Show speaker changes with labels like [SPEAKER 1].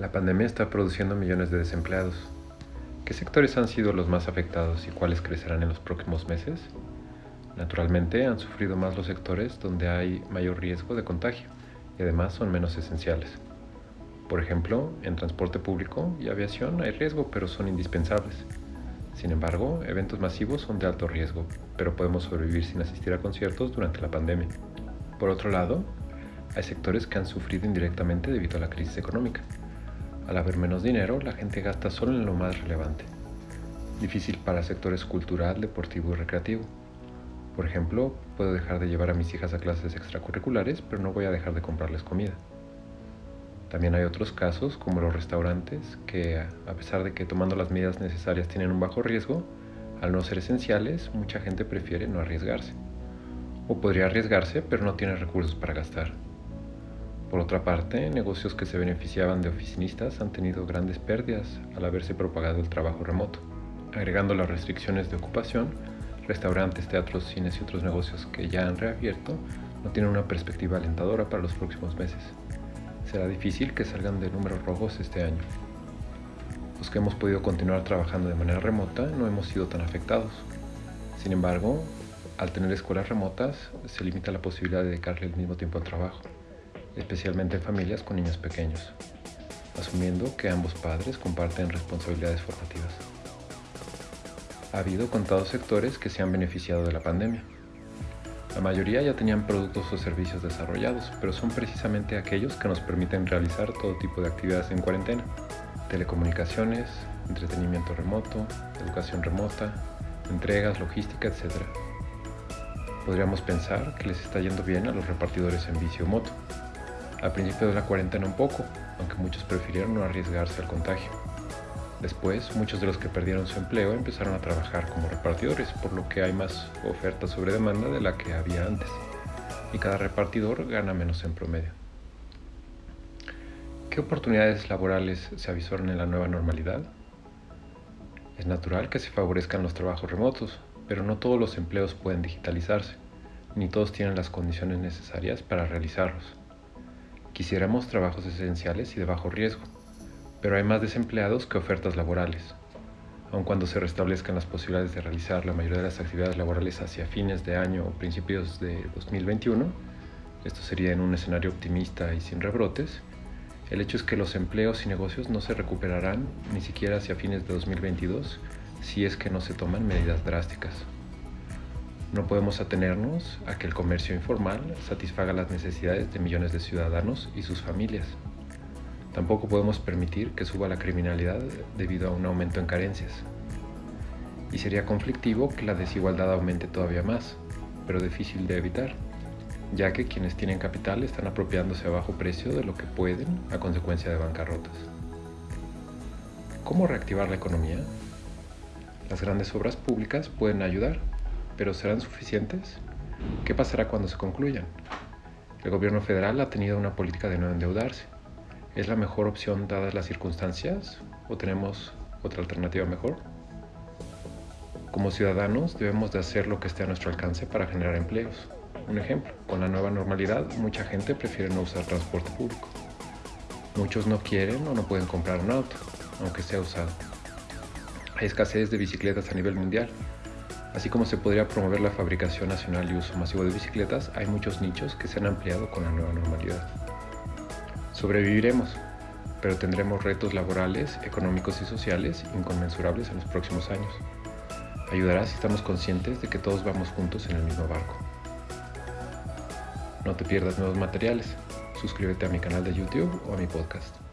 [SPEAKER 1] La pandemia está produciendo millones de desempleados. ¿Qué sectores han sido los más afectados y cuáles crecerán en los próximos meses? Naturalmente han sufrido más los sectores donde hay mayor riesgo de contagio y además son menos esenciales. Por ejemplo, en transporte público y aviación hay riesgo pero son indispensables. Sin embargo, eventos masivos son de alto riesgo, pero podemos sobrevivir sin asistir a conciertos durante la pandemia. Por otro lado, hay sectores que han sufrido indirectamente debido a la crisis económica. Al haber menos dinero, la gente gasta solo en lo más relevante. Difícil para sectores cultural, deportivo y recreativo. Por ejemplo, puedo dejar de llevar a mis hijas a clases extracurriculares, pero no voy a dejar de comprarles comida. También hay otros casos, como los restaurantes, que a pesar de que tomando las medidas necesarias tienen un bajo riesgo, al no ser esenciales, mucha gente prefiere no arriesgarse. O podría arriesgarse, pero no tiene recursos para gastar. Por otra parte, negocios que se beneficiaban de oficinistas han tenido grandes pérdidas al haberse propagado el trabajo remoto. Agregando las restricciones de ocupación, restaurantes, teatros, cines y otros negocios que ya han reabierto no tienen una perspectiva alentadora para los próximos meses. Será difícil que salgan de números rojos este año. Los que hemos podido continuar trabajando de manera remota no hemos sido tan afectados. Sin embargo, al tener escuelas remotas, se limita la posibilidad de dedicarle el mismo tiempo al trabajo especialmente en familias con niños pequeños, asumiendo que ambos padres comparten responsabilidades formativas. Ha habido contados sectores que se han beneficiado de la pandemia. La mayoría ya tenían productos o servicios desarrollados, pero son precisamente aquellos que nos permiten realizar todo tipo de actividades en cuarentena. Telecomunicaciones, entretenimiento remoto, educación remota, entregas, logística, etc. Podríamos pensar que les está yendo bien a los repartidores en vicio moto, al principio de la cuarentena un poco, aunque muchos prefirieron no arriesgarse al contagio. Después, muchos de los que perdieron su empleo empezaron a trabajar como repartidores, por lo que hay más oferta sobre demanda de la que había antes, y cada repartidor gana menos en promedio. ¿Qué oportunidades laborales se avisoran en la nueva normalidad? Es natural que se favorezcan los trabajos remotos, pero no todos los empleos pueden digitalizarse, ni todos tienen las condiciones necesarias para realizarlos. Quisiéramos trabajos esenciales y de bajo riesgo, pero hay más desempleados que ofertas laborales. Aun cuando se restablezcan las posibilidades de realizar la mayoría de las actividades laborales hacia fines de año o principios de 2021, esto sería en un escenario optimista y sin rebrotes, el hecho es que los empleos y negocios no se recuperarán ni siquiera hacia fines de 2022 si es que no se toman medidas drásticas. No podemos atenernos a que el comercio informal satisfaga las necesidades de millones de ciudadanos y sus familias. Tampoco podemos permitir que suba la criminalidad debido a un aumento en carencias. Y sería conflictivo que la desigualdad aumente todavía más, pero difícil de evitar, ya que quienes tienen capital están apropiándose a bajo precio de lo que pueden a consecuencia de bancarrotas. ¿Cómo reactivar la economía? Las grandes obras públicas pueden ayudar, pero ¿serán suficientes? ¿Qué pasará cuando se concluyan? El gobierno federal ha tenido una política de no endeudarse. ¿Es la mejor opción dadas las circunstancias o tenemos otra alternativa mejor? Como ciudadanos debemos de hacer lo que esté a nuestro alcance para generar empleos. Un ejemplo, con la nueva normalidad mucha gente prefiere no usar transporte público. Muchos no quieren o no pueden comprar un auto, aunque sea usado. Hay escasez de bicicletas a nivel mundial Así como se podría promover la fabricación nacional y uso masivo de bicicletas, hay muchos nichos que se han ampliado con la nueva normalidad. Sobreviviremos, pero tendremos retos laborales, económicos y sociales inconmensurables en los próximos años. Ayudará si estamos conscientes de que todos vamos juntos en el mismo barco. No te pierdas nuevos materiales. Suscríbete a mi canal de YouTube o a mi podcast.